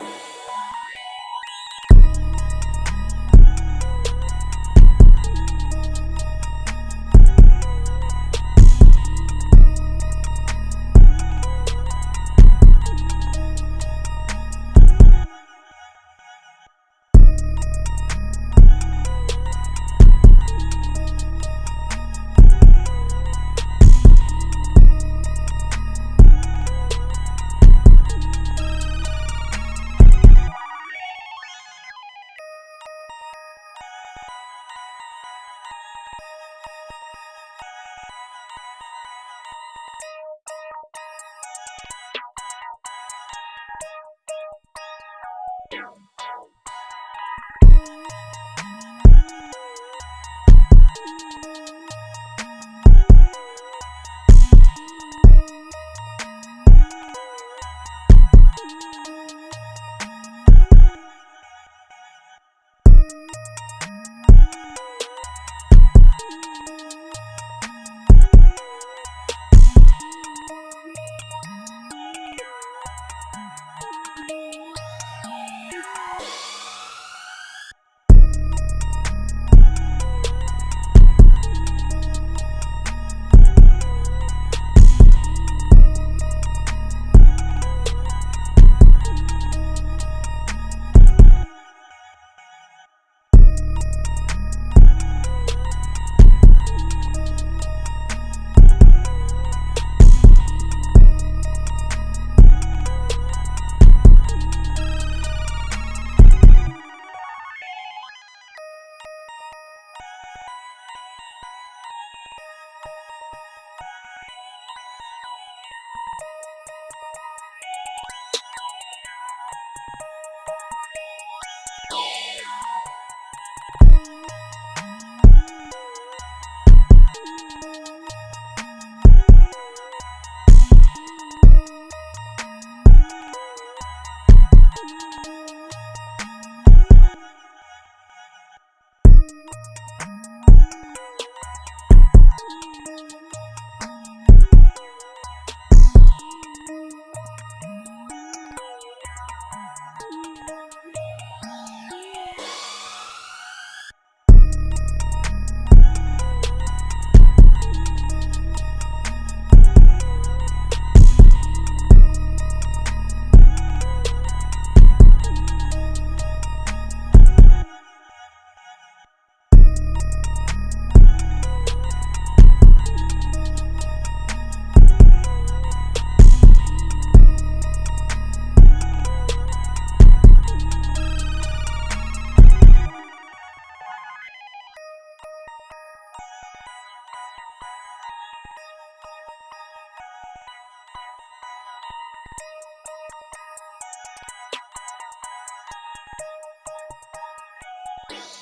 you Yeah.